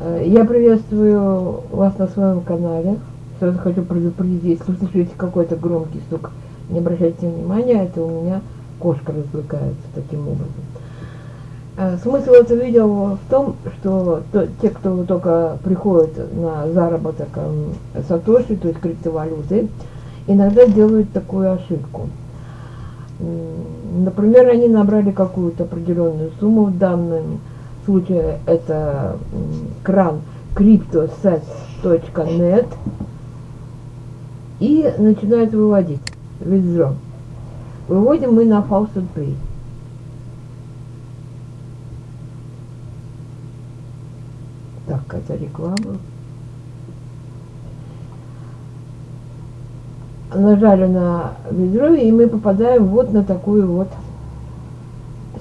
Э, Я приветствую вас на своем канале. Сразу хочу предупредить, если услышите какой-то громкий стук, не обращайте внимания, это у меня кошка развлекается таким образом. Э, Смысл этого видео в том, что то- те, кто только приходит на заработок эм, сатоши, то есть криптовалюты, иногда делают такую ошибку. Например, они набрали какую-то определенную сумму, в данном случае это м, кран cryptosets.net и начинают выводить withdraw. Выводим мы на Faucet Pay. Так, это реклама. Нажали на ведро, и мы попадаем вот на такую вот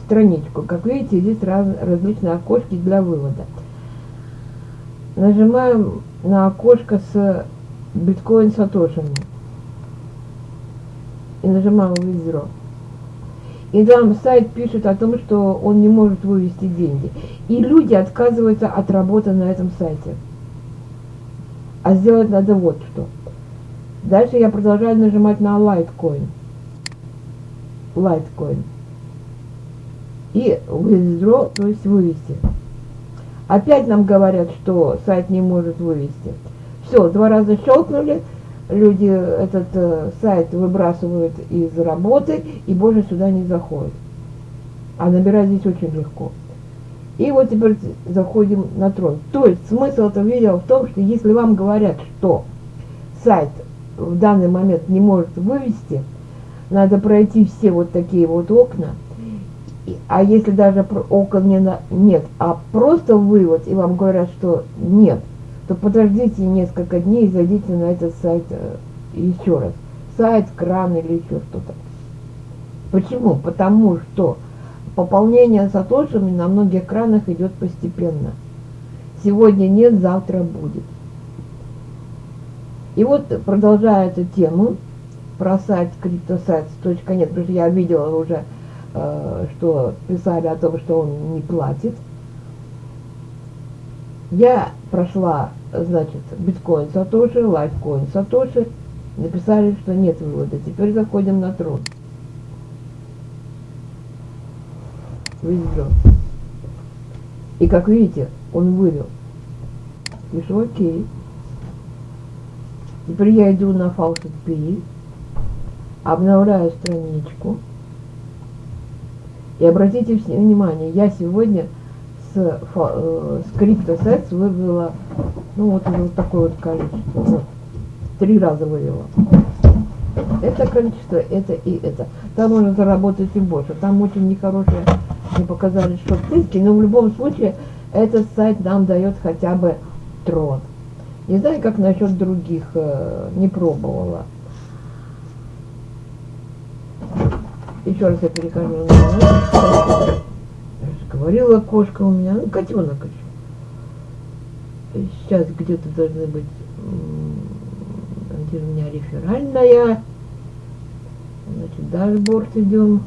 страничку. Как видите, здесь раз, различные окошки для вывода. Нажимаем на окошко с биткоин сатошами. И нажимаем ведро. И там сайт пишет о том, что он не может вывести деньги. И люди отказываются от работы на этом сайте. А сделать надо вот что. Дальше я продолжаю нажимать на Litecoin. Litecoin. И withdraw, то есть вывести. Опять нам говорят, что сайт не может вывести. Все, два раза щелкнули, люди этот э, сайт выбрасывают из работы и больше сюда не заходят. А набирать здесь очень легко. И вот теперь заходим на трон. То есть смысл этого видео в том, что если вам говорят, что сайт в данный момент не может вывести, надо пройти все вот такие вот окна, а если даже окон не на- нет, а просто вывод, и вам говорят, что нет, то подождите несколько дней и зайдите на этот сайт э, еще раз. Сайт, кран или еще что-то. Почему? Потому что пополнение сатошами на многих кранах идет постепенно. Сегодня нет, завтра будет. И вот, продолжая эту тему про сайт cryptosites.net, потому что я видела уже, что писали о том, что он не платит. Я прошла, значит, биткоин Сатоши, лайфкоин Сатоши, написали, что нет вывода. Теперь заходим на трон. Вывел. И как видите, он вывел. Пишу окей. Теперь я иду на Faucet Pay, обновляю страничку. И обратите внимание, я сегодня с, э, с CryptoSets вывела, ну вот вот такое вот количество. Вот. Три раза вывела. Это количество, это и это. Там можно заработать и больше. Там очень нехорошие, мне показали шорт-ссылки, но в любом случае этот сайт нам дает хотя бы трон. Не знаю, как насчет других, э, не пробовала. Еще раз я же говорила, кошка у меня, ну, котенок еще. Сейчас где-то должны быть, где у меня реферальная. Значит, дашборд идем.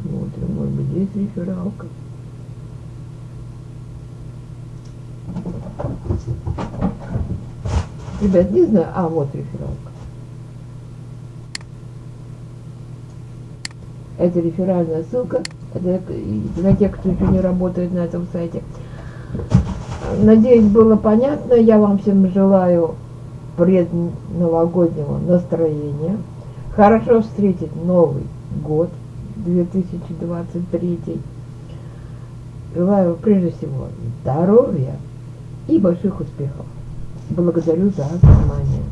Смотрим, может быть, здесь рефералка. Ребят, не знаю. А, вот рефералка. Это реферальная ссылка. Это для тех, кто еще не работает на этом сайте. Надеюсь, было понятно. Я вам всем желаю предновогоднего настроения. Хорошо встретить Новый год 2023. Желаю прежде всего здоровья и больших успехов. Благодарю за внимание.